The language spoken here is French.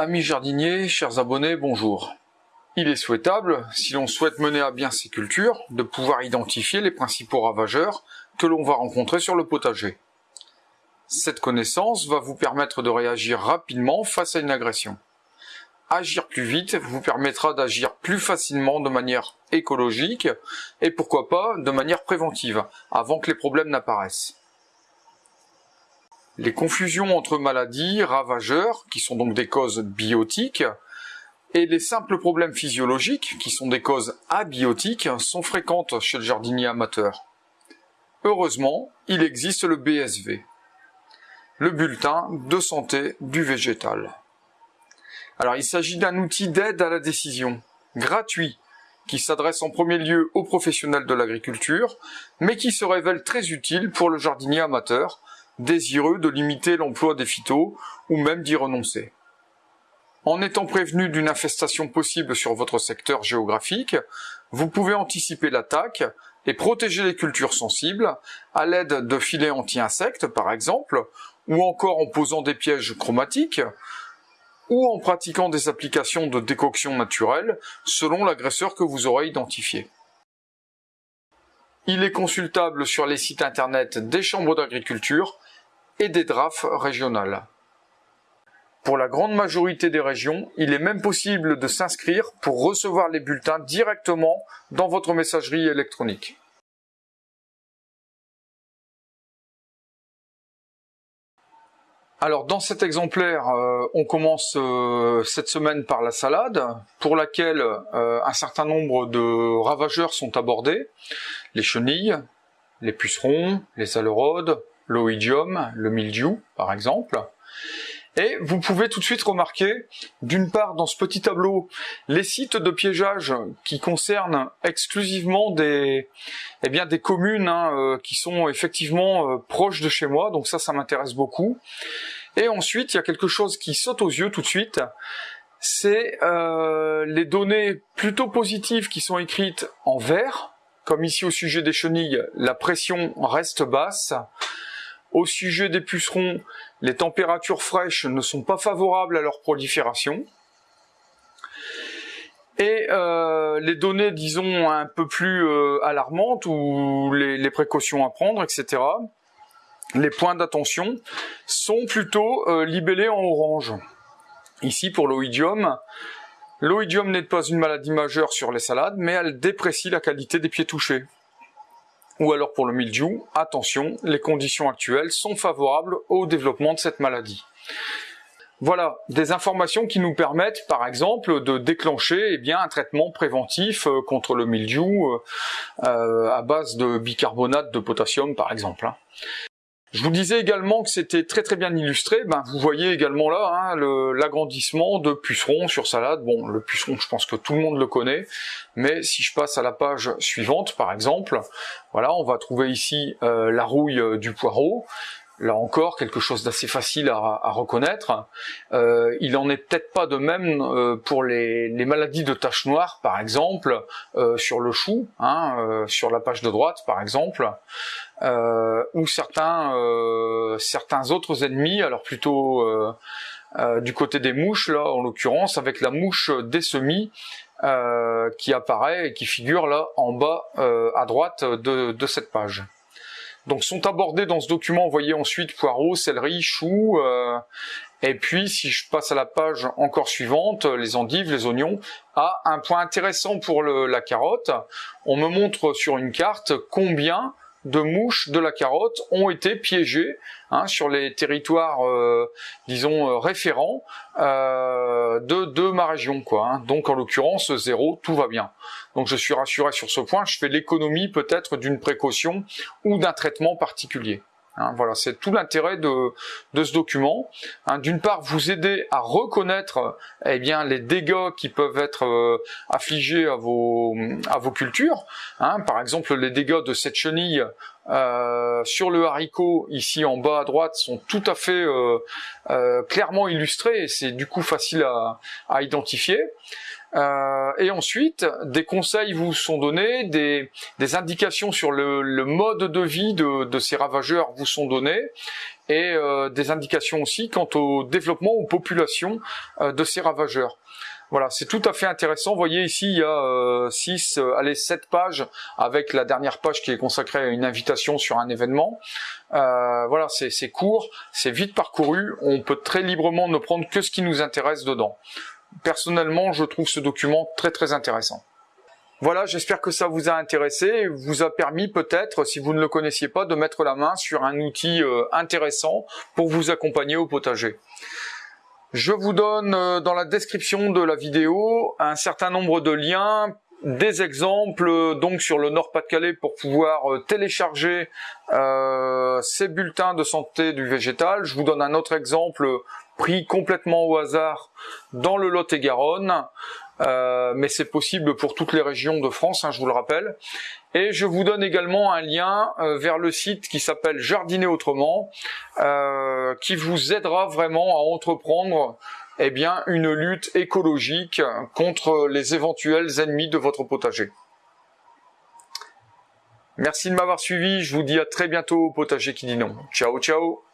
Amis jardiniers, chers abonnés, bonjour. Il est souhaitable, si l'on souhaite mener à bien ces cultures, de pouvoir identifier les principaux ravageurs que l'on va rencontrer sur le potager. Cette connaissance va vous permettre de réagir rapidement face à une agression. Agir plus vite vous permettra d'agir plus facilement de manière écologique et pourquoi pas de manière préventive, avant que les problèmes n'apparaissent. Les confusions entre maladies, ravageurs, qui sont donc des causes biotiques, et les simples problèmes physiologiques, qui sont des causes abiotiques, sont fréquentes chez le jardinier amateur. Heureusement, il existe le BSV, le bulletin de santé du végétal. Alors il s'agit d'un outil d'aide à la décision, gratuit, qui s'adresse en premier lieu aux professionnels de l'agriculture, mais qui se révèle très utile pour le jardinier amateur, désireux de limiter l'emploi des phytos ou même d'y renoncer. En étant prévenu d'une infestation possible sur votre secteur géographique, vous pouvez anticiper l'attaque et protéger les cultures sensibles à l'aide de filets anti-insectes par exemple, ou encore en posant des pièges chromatiques, ou en pratiquant des applications de décoction naturelle selon l'agresseur que vous aurez identifié. Il est consultable sur les sites internet des chambres d'agriculture et des DRAF régionales. Pour la grande majorité des régions, il est même possible de s'inscrire pour recevoir les bulletins directement dans votre messagerie électronique. Alors dans cet exemplaire, euh, on commence euh, cette semaine par la salade, pour laquelle euh, un certain nombre de ravageurs sont abordés. Les chenilles, les pucerons, les alerodes, l'oïdium, le mildiou par exemple. Et vous pouvez tout de suite remarquer, d'une part dans ce petit tableau, les sites de piégeage qui concernent exclusivement des, eh bien, des communes hein, euh, qui sont effectivement euh, proches de chez moi, donc ça, ça m'intéresse beaucoup. Et ensuite, il y a quelque chose qui saute aux yeux tout de suite, c'est euh, les données plutôt positives qui sont écrites en vert, comme ici au sujet des chenilles, la pression reste basse, au sujet des pucerons, les températures fraîches ne sont pas favorables à leur prolifération. Et euh, les données, disons, un peu plus euh, alarmantes, ou les, précautions à prendre, etc., les points d'attention, sont plutôt euh, libellés en orange. Ici, pour l'oïdium, l'oïdium n'est pas une maladie majeure sur les salades, mais elle déprécie la qualité des pieds touchés ou alors pour le mildiou, attention, les conditions actuelles sont favorables au développement de cette maladie. Voilà, des informations qui nous permettent, par exemple, de déclencher eh un traitement préventif euh, contre le mildiou euh, euh, à base de bicarbonate de potassium, par exemple. Hein. Je vous disais également que c'était très très bien illustré. Ben, vous voyez également là hein, l'agrandissement de pucerons sur salade. Bon, le puceron, je pense que tout le monde le connaît. Mais si je passe à la page suivante, par exemple, voilà, on va trouver ici euh, la rouille euh, du poireau là encore quelque chose d'assez facile à, reconnaître. Euh, il en est peut-être pas de même euh, pour les, maladies de taches noires, par exemple, euh, sur le chou, hein, sur la page de droite, par exemple, ou certains certains autres ennemis, alors plutôt du côté des mouches, là, en l'occurrence, avec la mouche des semis. qui apparaît et qui figure là en bas à droite de cette page. Donc sont abordés dans ce document, vous voyez ensuite poireaux, céleri, choux, euh, et puis si je passe à la page encore suivante, les endives, les oignons, ah, un point intéressant pour la carotte, on me montre sur une carte combien de mouches de la carotte ont été piégées hein, sur les territoires, euh, disons, euh, référents euh, de, de, ma région. Quoi, hein. Donc en l'occurrence, zéro, tout va bien. Donc je suis rassuré sur ce point, je fais l'économie peut-être d'une précaution ou d'un traitement particulier. Hein, voilà, c'est tout l'intérêt de, ce document. Hein, D'une part, vous aider à reconnaître eh bien, les dégâts qui peuvent être euh, affligés à vos, à vos cultures. Hein, par exemple, les dégâts de cette chenille euh, sur le haricot, ici en bas à droite, sont tout à fait euh, clairement illustrés et c'est du coup facile à, à identifier. Euh, et ensuite, des conseils vous sont donnés, des, indications sur le, mode de vie de, ces ravageurs vous sont données, et euh, des indications aussi quant au développement, aux populations euh, de ces ravageurs. Voilà, c'est tout à fait intéressant. Vous voyez ici, il y a 6, allez, 7 pages, avec la dernière page qui est consacrée à une invitation sur un événement. voilà, c'est court, c'est vite parcouru, on peut très librement ne prendre que ce qui nous intéresse dedans personnellement, je trouve ce document très très intéressant. Voilà, j'espère que ça vous a intéressé, vous a permis peut-être, si vous ne le connaissiez pas, de mettre la main sur un outil euh, intéressant pour vous accompagner au potager. Je vous donne euh, dans la description de la vidéo un certain nombre de liens, des exemples euh, donc sur le Nord-Pas-de-Calais pour pouvoir télécharger ces bulletins de santé du végétal. Je vous donne un autre exemple pris complètement au hasard dans le Lot-et-Garonne, euh, mais c'est possible pour toutes les régions de France, hein, je vous le rappelle. Et je vous donne également un lien euh, vers le site qui s'appelle Jardiner Autrement, euh, qui vous aidera vraiment à entreprendre eh bien, une lutte écologique contre les éventuels ennemis de votre potager. Merci de m'avoir suivi, je vous dis à très bientôt au potager qui dit non. Ciao ciao